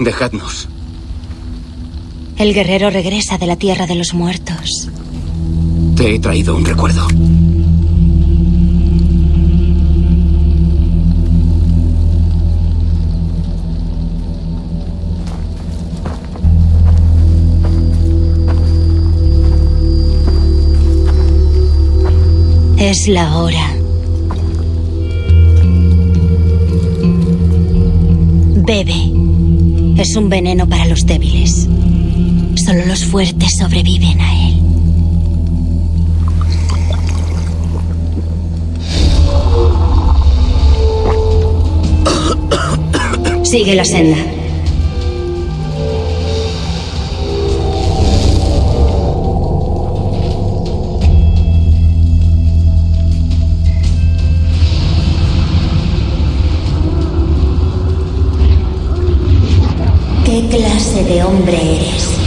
Dejadnos. El guerrero regresa de la tierra de los muertos. Te he traído un recuerdo. Es la hora. Bebe. Es un veneno para los débiles. Solo los fuertes sobreviven a él. Sigue la senda. ¿Qué clase de hombre eres?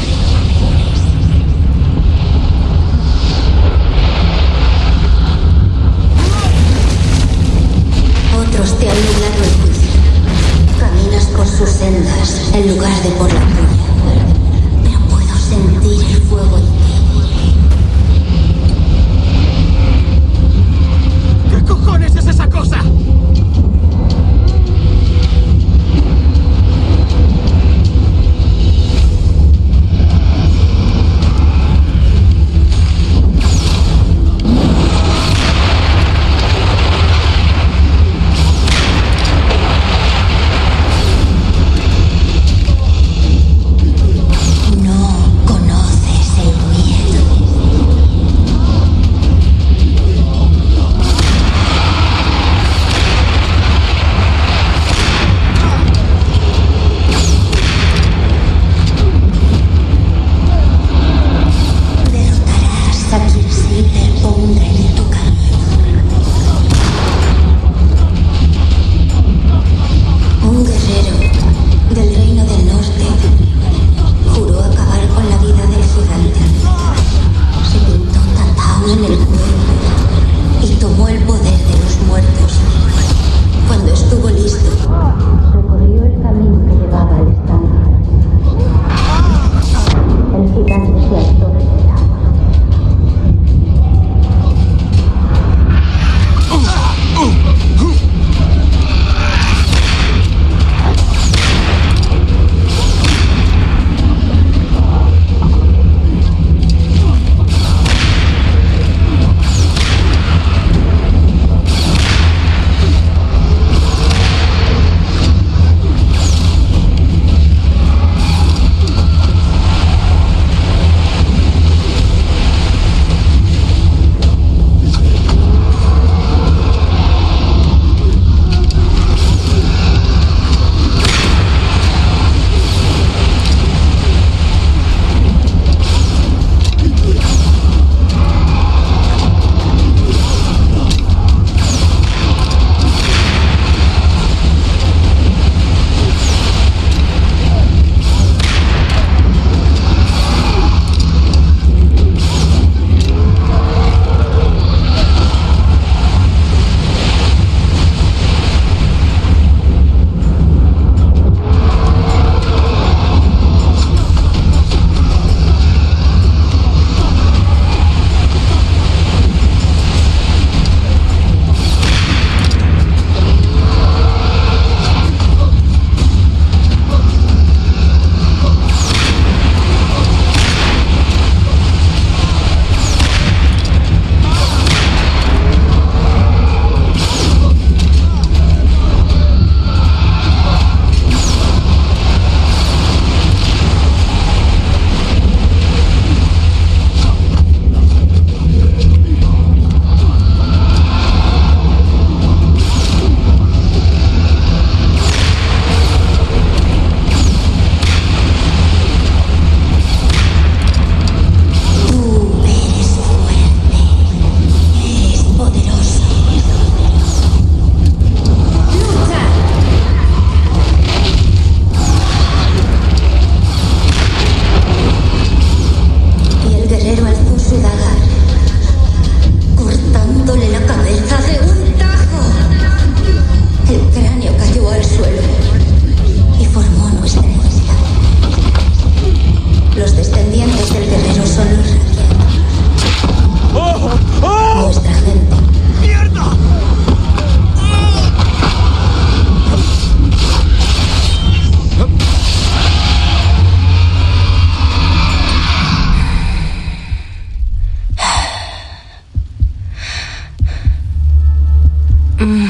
Mm.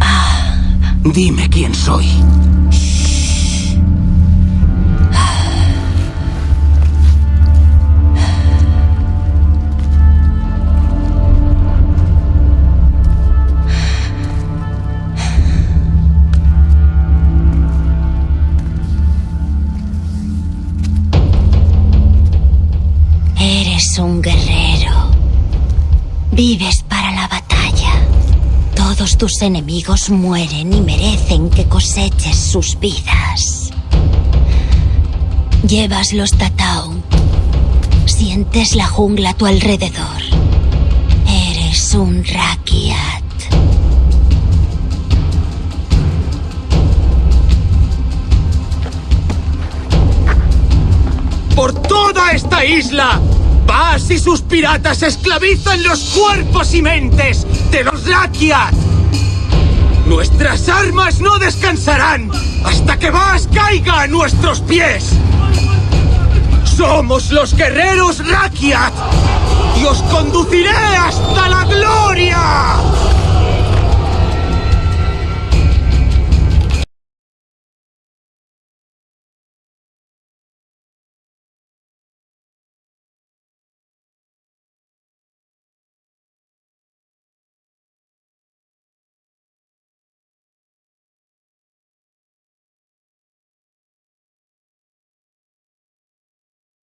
Ah. Dime quién soy. Tus enemigos mueren y merecen que coseches sus vidas. Llevas los Tatao. Sientes la jungla a tu alrededor. Eres un Rakiat. ¡Por toda esta isla! Vas y sus piratas esclavizan los cuerpos y mentes de los Rakiat. Nuestras armas no descansarán hasta que Vas caiga a nuestros pies. Somos los guerreros Rakiat y os conduciré hasta la gloria.